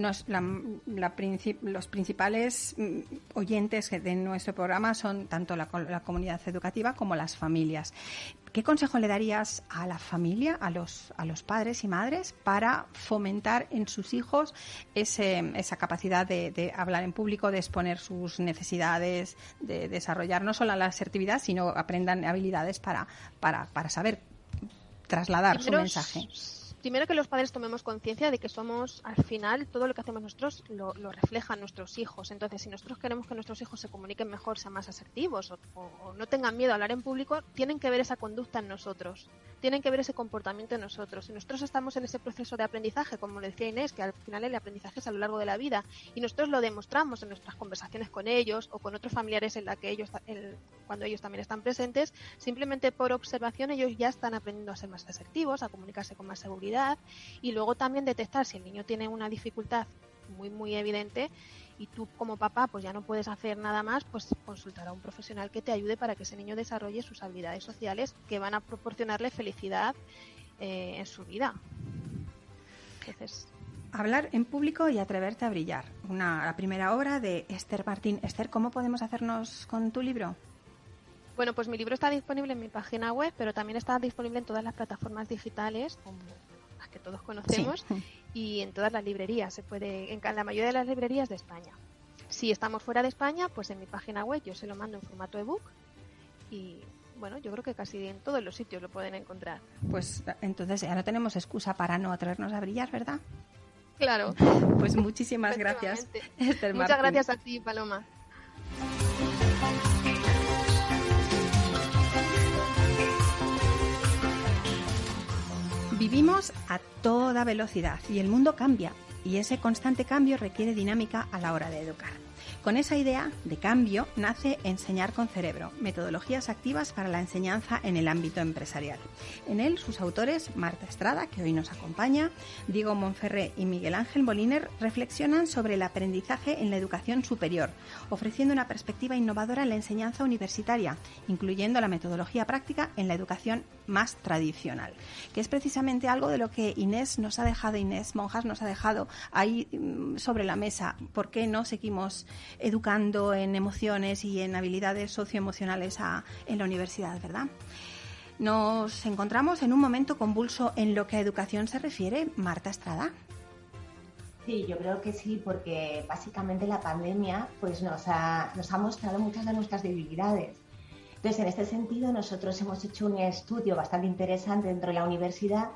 los principales mm, oyentes de nuestro programa son tanto la, comunidad educativa como las familias. ¿Qué consejo le darías a la familia, a los, a los padres y madres, para fomentar en sus hijos esa capacidad de, hablar en público, de exponer sus necesidades, de desarrollar no solo la asertividad, sino aprendan habilidades para, para, para saber trasladar su mensaje? Primero que los padres tomemos conciencia de que somos, al final, todo lo que hacemos nosotros lo, reflejan nuestros hijos. Entonces, si nosotros queremos que nuestros hijos se comuniquen mejor, sean más asertivos o, no tengan miedo a hablar en público, tienen que ver esa conducta en nosotros, tienen que ver ese comportamiento en nosotros. Si nosotros estamos en ese proceso de aprendizaje, como decía Inés, que al final el aprendizaje es a lo largo de la vida, y nosotros lo demostramos en nuestras conversaciones con ellos o con otros familiares en la que ellos, cuando ellos también están presentes, simplemente por observación ellos ya están aprendiendo a ser más asertivos, a comunicarse con más seguridad y luego también detectar si el niño tiene una dificultad muy muy evidente y tú como papá pues ya no puedes hacer nada más, pues consultar a un profesional que te ayude para que ese niño desarrolle sus habilidades sociales que van a proporcionarle felicidad eh, en su vida. Entonces, Hablar en público y atreverte a brillar. Una, la primera obra de Esther Martín. Esther, ¿cómo podemos hacernos con tu libro? Bueno, pues mi libro está disponible en mi página web, pero también está disponible en todas las plataformas digitales como las que todos conocemos, y en todas las librerías, se puede, en la mayoría de las librerías de España. Si estamos fuera de España, pues en mi página web yo se lo mando en formato ebook y bueno, yo creo que casi en todos los sitios lo pueden encontrar. Pues entonces ya no tenemos excusa para no atrevernos a brillar, ¿verdad? Claro. Pues muchísimas gracias. Muchas gracias a ti, Paloma. Vivimos a toda velocidad y el mundo cambia y ese constante cambio requiere dinámica a la hora de educar. Con esa idea de cambio nace Enseñar con Cerebro, metodologías activas para la enseñanza en el ámbito empresarial. En él, sus autores, Marta Estrada, que hoy nos acompaña, Diego Monferré y Miguel Ángel Moliner, reflexionan sobre el aprendizaje en la educación superior, ofreciendo una perspectiva innovadora en la enseñanza universitaria, incluyendo la metodología práctica en la educación más tradicional, que es precisamente algo de lo que Inés nos ha dejado, Inés Monjas nos ha dejado ahí mm, sobre la mesa. ¿Por qué no seguimos educando en emociones y en habilidades socioemocionales en la universidad, ¿verdad? Nos encontramos en un momento convulso en lo que a educación se refiere. Marta Estrada. Sí, yo creo que sí, porque básicamente la pandemia pues nos ha, nos ha mostrado muchas de nuestras debilidades. Entonces, en este sentido, nosotros hemos hecho un estudio bastante interesante dentro de la universidad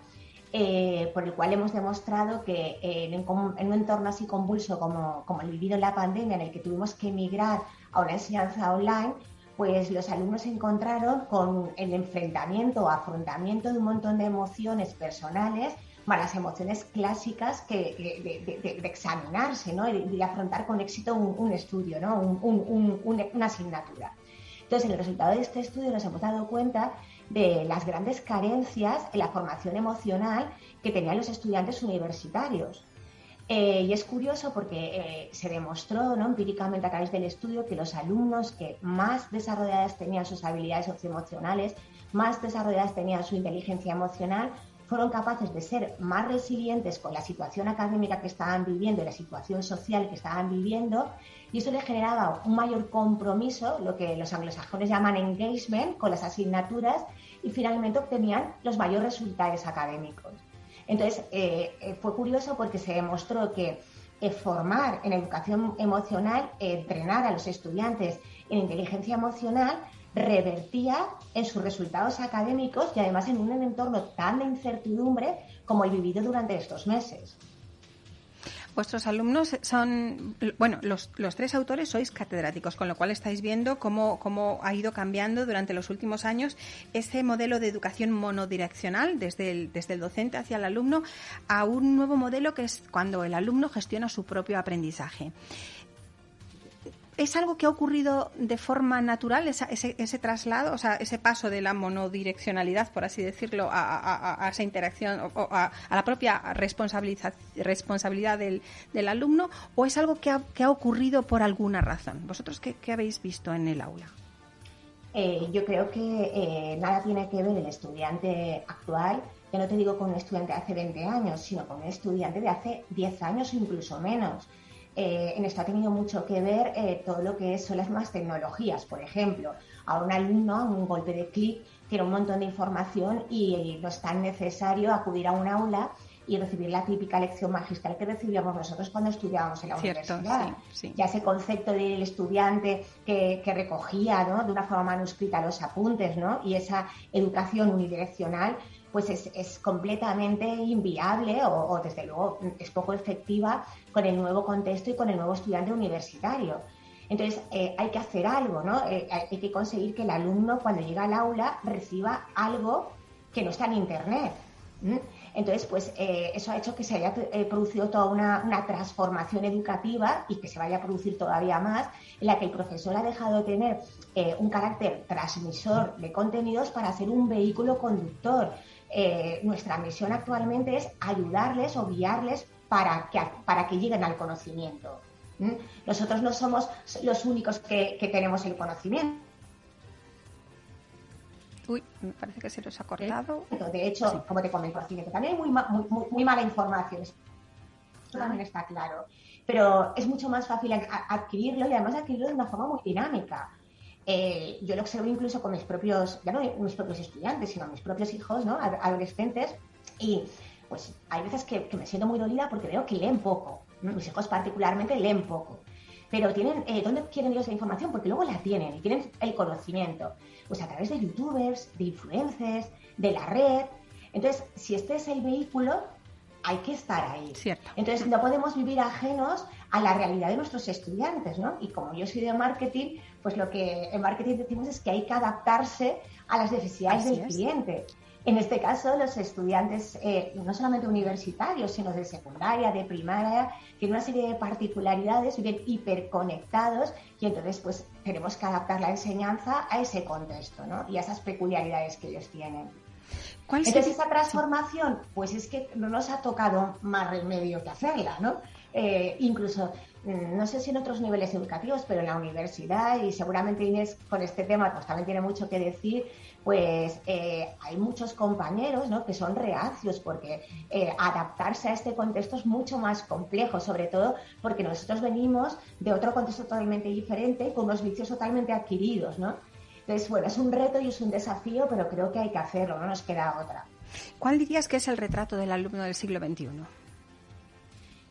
eh, por el cual hemos demostrado que eh, en, un entorno así convulso como, el vivido en la pandemia, en el que tuvimos que emigrar a una enseñanza online, pues los alumnos se encontraron con el enfrentamiento o afrontamiento de un montón de emociones personales, más las emociones clásicas que, de, examinarse ¿no? y de, afrontar con éxito un, estudio, ¿no? una asignatura. Entonces, en el resultado de este estudio nos hemos dado cuenta de las grandes carencias en la formación emocional que tenían los estudiantes universitarios. Eh, y es curioso porque eh, se demostró ¿no? empíricamente a través del estudio que los alumnos que más desarrolladas tenían sus habilidades socioemocionales, más desarrolladas tenían su inteligencia emocional, fueron capaces de ser más resilientes con la situación académica que estaban viviendo y la situación social que estaban viviendo, y eso les generaba un mayor compromiso, lo que los anglosajones llaman engagement, con las asignaturas, y finalmente obtenían los mayores resultados académicos. Entonces, eh, eh, fue curioso porque se demostró que eh, formar en educación emocional, entrenar a los estudiantes en inteligencia emocional, revertía en sus resultados académicos y además en un entorno tan de incertidumbre como el vivido durante estos meses. Vuestros alumnos son, bueno, los, los, tres autores sois catedráticos, con lo cual estáis viendo cómo, cómo ha ido cambiando durante los últimos años ese modelo de educación monodireccional, desde el, desde el docente hacia el alumno, a un nuevo modelo que es cuando el alumno gestiona su propio aprendizaje. ¿Es algo que ha ocurrido de forma natural, ese, traslado, o sea, ese paso de la monodireccionalidad, por así decirlo, a, esa interacción o a, la propia responsabilidad del, alumno, o es algo que ha, que ha, ocurrido por alguna razón? ¿Vosotros qué, habéis visto en el aula? Eh, yo creo que eh, nada tiene que ver el estudiante actual, ya no te digo con un estudiante de hace 20 años, sino con un estudiante de hace 10 años o incluso menos eh, en esto ha tenido mucho que ver eh, todo lo que son las nuevas tecnologías. Por ejemplo, a un alumno, a un golpe de clic, tiene un montón de información y no es tan necesario acudir a un aula y recibir la típica lección magistral que recibíamos nosotros cuando estudiábamos en la universidad. Ya ese concepto del estudiante que, recogía de una forma manuscrita los apuntes ¿no? y esa educación unidireccional pues es, completamente inviable o, desde luego es poco efectiva con el nuevo contexto y con el nuevo estudiante universitario. Entonces eh, hay que hacer algo, ¿no? Eh, hay que conseguir que el alumno cuando llega al aula reciba algo que no está en Internet. Entonces, pues eh, eso ha hecho que se haya producido toda una, una, transformación educativa y que se vaya a producir todavía más, en la que el profesor ha dejado de tener un carácter transmisor de contenidos para ser un vehículo conductor. Eh, nuestra misión actualmente es ayudarles o guiarles para que, para que lleguen al conocimiento. Nosotros no somos los únicos que, tenemos el conocimiento. Uy, me parece que se los ha cortado. De hecho, como te comento, también hay muy, muy, mala información. Eso también está claro. Pero es mucho más fácil adquirirlo y además adquirirlo de una forma muy dinámica. Eh, yo lo observo incluso con mis propios, ya no mis propios estudiantes, sino mis propios hijos, ¿no? adolescentes, y pues hay veces que, me siento muy dolida porque veo que leen poco. Mis hijos particularmente leen poco. Pero tienen, eh, ¿dónde quieren ellos la información? Porque luego la tienen y tienen el conocimiento. Pues a través de youtubers, de influencers, de la red. Entonces, si este es el vehículo, hay que estar ahí. Cierto. Entonces, no podemos vivir ajenos a la realidad de nuestros estudiantes, ¿no? Y como yo soy de marketing, pues lo que en marketing decimos es que hay que adaptarse a las necesidades del cliente. En este caso, los estudiantes, eh, no solamente universitarios, sino de secundaria, de primaria, tienen una serie de particularidades, viven hiperconectados y entonces pues tenemos que adaptar la enseñanza a ese contexto ¿no? y a esas peculiaridades que ellos tienen. ¿Cuál entonces, esa transformación, pues es que no nos ha tocado más remedio que hacerla, ¿no? Eh, incluso no sé si en otros niveles educativos, pero en la universidad, y seguramente Inés con este tema pues también tiene mucho que decir, pues eh, hay muchos compañeros ¿no? que son reacios porque eh, adaptarse a este contexto es mucho más complejo, sobre todo porque nosotros venimos de otro contexto totalmente diferente, con unos vicios totalmente adquiridos, ¿no? Entonces, bueno, es un reto y es un desafío, pero creo que hay que hacerlo, no nos queda otra. ¿Cuál dirías que es el retrato del alumno del siglo XXI?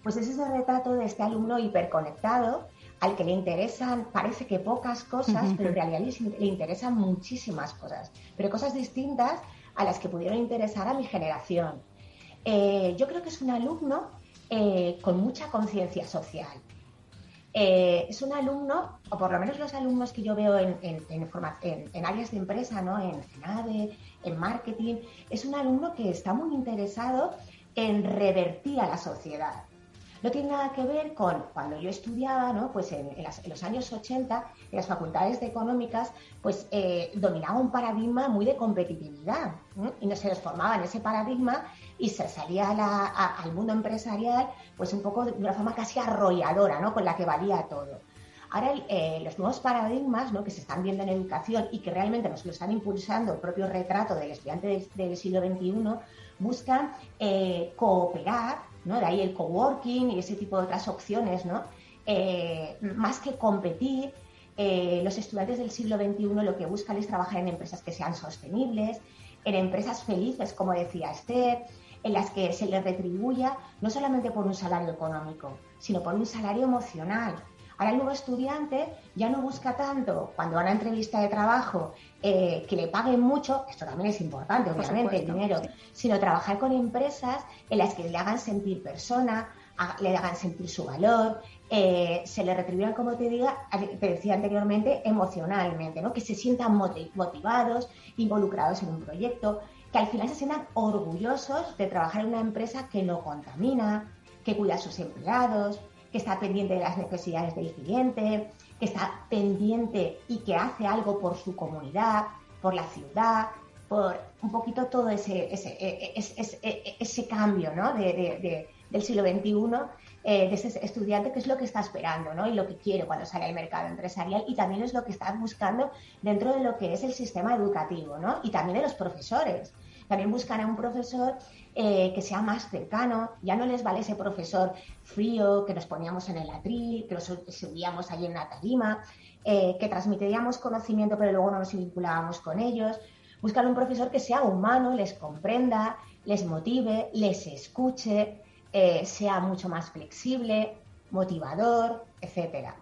Pues es ese retrato de este alumno hiperconectado, al que le interesan, parece que pocas cosas, pero en realidad le, interesan muchísimas cosas, pero cosas distintas a las que pudieron interesar a mi generación. Eh, yo creo que es un alumno eh, con mucha conciencia social. Eh, es un alumno, o por lo menos los alumnos que yo veo en, en, áreas de empresa, ¿no? en, en ADE, en marketing, es un alumno que está muy interesado en revertir a la sociedad. No tiene nada que ver con cuando yo estudiaba, ¿no? Pues en, los años 80, en las facultades de económicas, pues eh, dominaba un paradigma muy de competitividad y no se les formaba en ese paradigma y se salía al mundo empresarial pues un poco de una forma casi arrolladora, ¿no? Con la que valía todo. Ahora, eh, los nuevos paradigmas ¿no? que se están viendo en educación y que realmente nos lo están impulsando el propio retrato del estudiante del, siglo XXI, buscan eh, cooperar ¿no? De ahí el coworking y ese tipo de otras opciones, ¿no? Eh, más que competir, eh, los estudiantes del siglo XXI lo que buscan es trabajar en empresas que sean sostenibles, en empresas felices, como decía Esther, en las que se les retribuya no solamente por un salario económico, sino por un salario emocional, Ahora el nuevo estudiante ya no busca tanto cuando va a una entrevista de trabajo eh, que le paguen mucho, esto también es importante, obviamente, el dinero, sino trabajar con empresas en las que le hagan sentir persona, le hagan sentir su valor, eh, se le retribuyan, como te, diga, te decía anteriormente, emocionalmente, ¿no? que se sientan motivados, involucrados en un proyecto, que al final se sientan orgullosos de trabajar en una empresa que no contamina, que cuida a sus empleados, que está pendiente de las necesidades del cliente, que está pendiente y que hace algo por su comunidad, por la ciudad, por un poquito todo ese, ese, e, e, ese, cambio ¿no? de, del siglo XXI, eh, de ese estudiante, que es lo que está esperando ¿no? y lo que quiere cuando sale al mercado empresarial y también es lo que está buscando dentro de lo que es el sistema educativo ¿no? y también de los profesores. También buscan a un profesor eh, que sea más cercano, ya no les vale ese profesor frío que nos poníamos en el atril, que nos subíamos allí en una tarima, eh, que transmitiríamos conocimiento pero luego no nos vinculábamos con ellos. Buscan un profesor que sea humano, les comprenda, les motive, les escuche, eh, sea mucho más flexible, motivador, etcétera.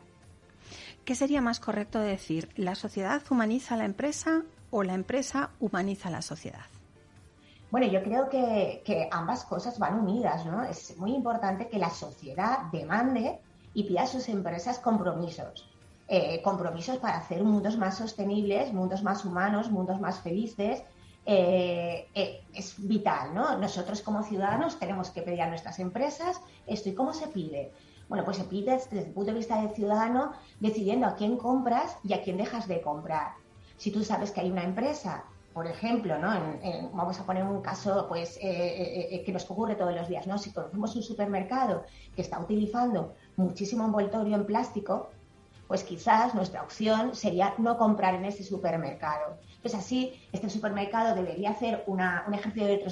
¿Qué sería más correcto decir? ¿La sociedad humaniza a la empresa o la empresa humaniza a la sociedad? Bueno, yo creo que, ambas cosas van unidas, ¿no? Es muy importante que la sociedad demande y pida a sus empresas compromisos. Eh, compromisos para hacer mundos más sostenibles, mundos más humanos, mundos más felices. Eh, eh, es vital, ¿no? Nosotros como ciudadanos tenemos que pedir a nuestras empresas esto. ¿Y cómo se pide? Bueno, pues se pide desde el punto de vista del ciudadano decidiendo a quién compras y a quién dejas de comprar. Si tú sabes que hay una empresa por ejemplo, ¿no? vamos a poner un caso pues, eh, eh, eh, que nos ocurre todos los días. ¿no? Si conocemos un supermercado que está utilizando muchísimo envoltorio en plástico, pues quizás nuestra opción sería no comprar en ese supermercado. Pues así, este supermercado debería hacer un ejercicio de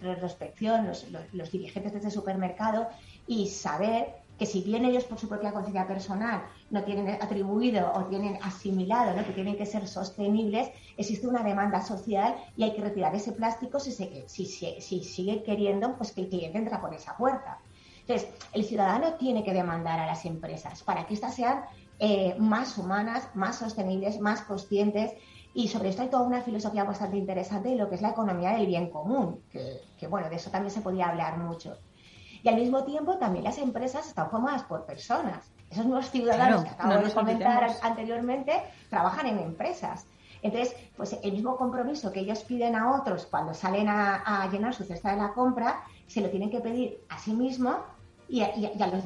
retrospección, los, los dirigentes de este supermercado, y saber que si bien ellos por su propia conciencia personal no tienen atribuido o tienen asimilado que tienen que ser sostenibles, existe una demanda social y hay que retirar ese plástico si, si, si, sigue queriendo pues que el cliente entra por esa puerta. Entonces, el ciudadano tiene que demandar a las empresas para que éstas sean eh, más humanas, más sostenibles, más conscientes y sobre esto hay toda una filosofía bastante interesante de lo que es la economía del bien común, que, que bueno, de eso también se podía hablar mucho. Y al mismo tiempo también las empresas están formadas por personas. Esos nuevos ciudadanos que acabo de comentar anteriormente trabajan en empresas. Entonces, pues el mismo compromiso que ellos piden a otros cuando salen a, llenar su cesta de la compra, se lo tienen que pedir a sí mismos y a, los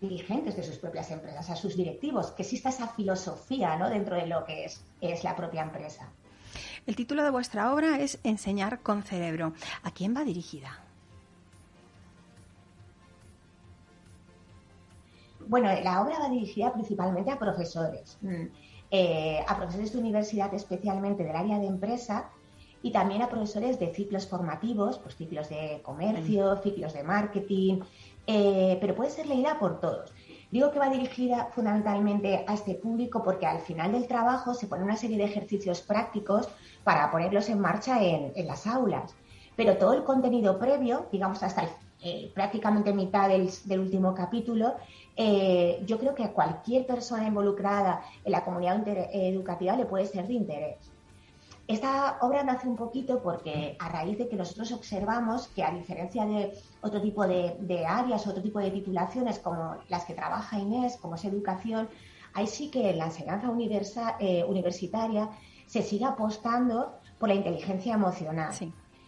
dirigentes de sus propias empresas, a sus directivos, que exista esa filosofía ¿no? dentro de lo que es, es la propia empresa. El título de vuestra obra es Enseñar con cerebro. ¿A quién va dirigida? Bueno, la obra va dirigida principalmente a profesores, mm. eh, a profesores de universidad especialmente del área de empresa y también a profesores de ciclos formativos, pues ciclos de comercio, mm. ciclos de marketing, eh, pero puede ser leída por todos. Digo que va dirigida fundamentalmente a este público porque al final del trabajo se pone una serie de ejercicios prácticos para ponerlos en marcha en, las aulas. Pero todo el contenido previo, digamos hasta eh, prácticamente mitad del, último capítulo, eh, yo creo que a cualquier persona involucrada en la comunidad educativa le puede ser de interés. Esta obra nace un poquito porque a raíz de que nosotros observamos que a diferencia de otro tipo de, áreas, otro tipo de titulaciones como las que trabaja Inés, como es educación, ahí sí que en la enseñanza eh, universitaria se sigue apostando por la inteligencia emocional.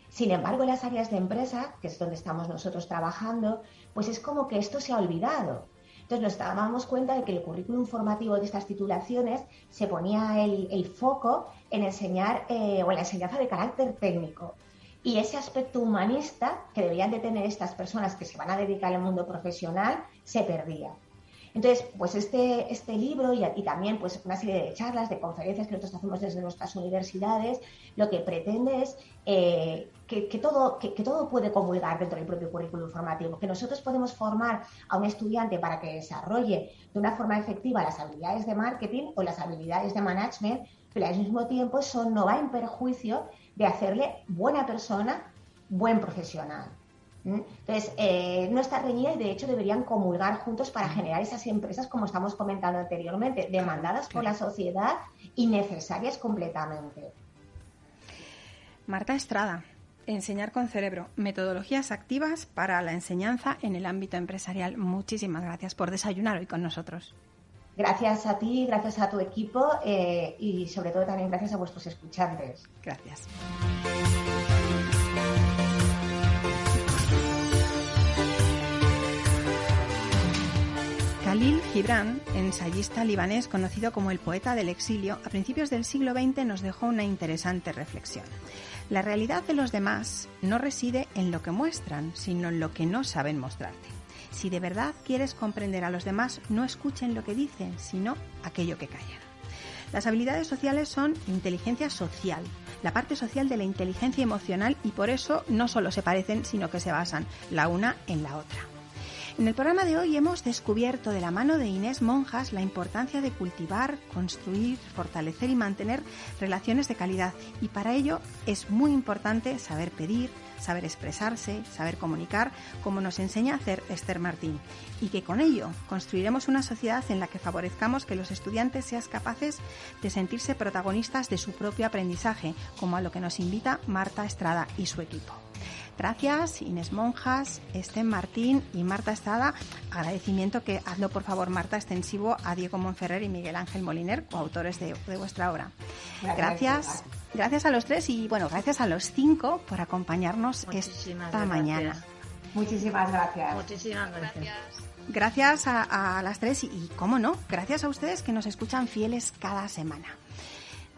Sin embargo, en las áreas de empresa, que es donde estamos nosotros trabajando, pues es como que esto se ha olvidado. Entonces nos dábamos cuenta de que el currículum formativo de estas titulaciones se ponía el, foco en enseñar eh, o en la enseñanza de carácter técnico. Y ese aspecto humanista que deberían de tener estas personas que se van a dedicar al mundo profesional se perdía. Entonces, pues este, este libro y, también pues una serie de charlas, de conferencias que nosotros hacemos desde nuestras universidades, lo que pretende es eh, que, todo, que, todo puede comulgar dentro del propio currículum formativo, que nosotros podemos formar a un estudiante para que desarrolle de una forma efectiva las habilidades de marketing o las habilidades de management, pero al mismo tiempo eso no va en perjuicio de hacerle buena persona, buen profesional. Entonces, eh, no está reñida y de hecho deberían comulgar juntos para generar esas empresas, como estamos comentando anteriormente, demandadas por la sociedad y necesarias completamente. Marta Estrada, Enseñar con cerebro, metodologías activas para la enseñanza en el ámbito empresarial. Muchísimas gracias por desayunar hoy con nosotros. Gracias a ti, gracias a tu equipo eh, y sobre todo también gracias a vuestros escuchantes. Gracias. Khalil Gibran, ensayista libanés conocido como el poeta del exilio, a principios del siglo XX nos dejó una interesante reflexión. La realidad de los demás no reside en lo que muestran, sino en lo que no saben mostrarte. Si de verdad quieres comprender a los demás, no escuchen lo que dicen, sino aquello que callan. Las habilidades sociales son inteligencia social, la parte social de la inteligencia emocional y por eso no solo se parecen, sino que se basan la una en la otra. En el programa de hoy hemos descubierto de la mano de Inés Monjas la importancia de cultivar, construir, fortalecer y mantener relaciones de calidad y para ello es muy importante saber pedir, saber expresarse, saber comunicar, como nos enseña a hacer Esther Martín, y que con ello construiremos una sociedad en la que favorezcamos que los estudiantes sean capaces de sentirse protagonistas de su propio aprendizaje, como a lo que nos invita Marta Estrada y su equipo. Gracias, Inés Monjas, Estén Martín y Marta Estrada. Agradecimiento que hazlo, por favor, Marta, extensivo a Diego Monferrer y Miguel Ángel Moliner, coautores de, vuestra obra. Gracias. Gracias a los tres y, bueno, gracias a los cinco por acompañarnos esta mañana. Muchísimas gracias. Muchísimas gracias. Gracias a, a las tres y, y, cómo no, gracias a ustedes que nos escuchan fieles cada semana.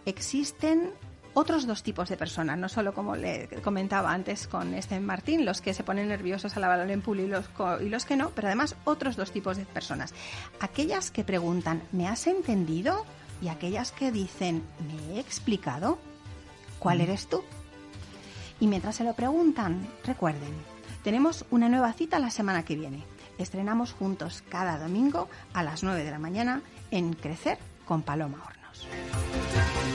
Existen otros dos tipos de personas, no solo como le comentaba antes con este Martín, los que se ponen nerviosos al hablar en público y los, y los que no, pero además otros dos tipos de personas. Aquellas que preguntan, ¿me has entendido? Y aquellas que dicen, ¿me he explicado? ¿Cuál mm. eres tú? Y mientras se lo preguntan, recuerden, tenemos una nueva cita la semana que viene estrenamos juntos cada domingo a las 9 de la mañana en Crecer con Paloma Hornos.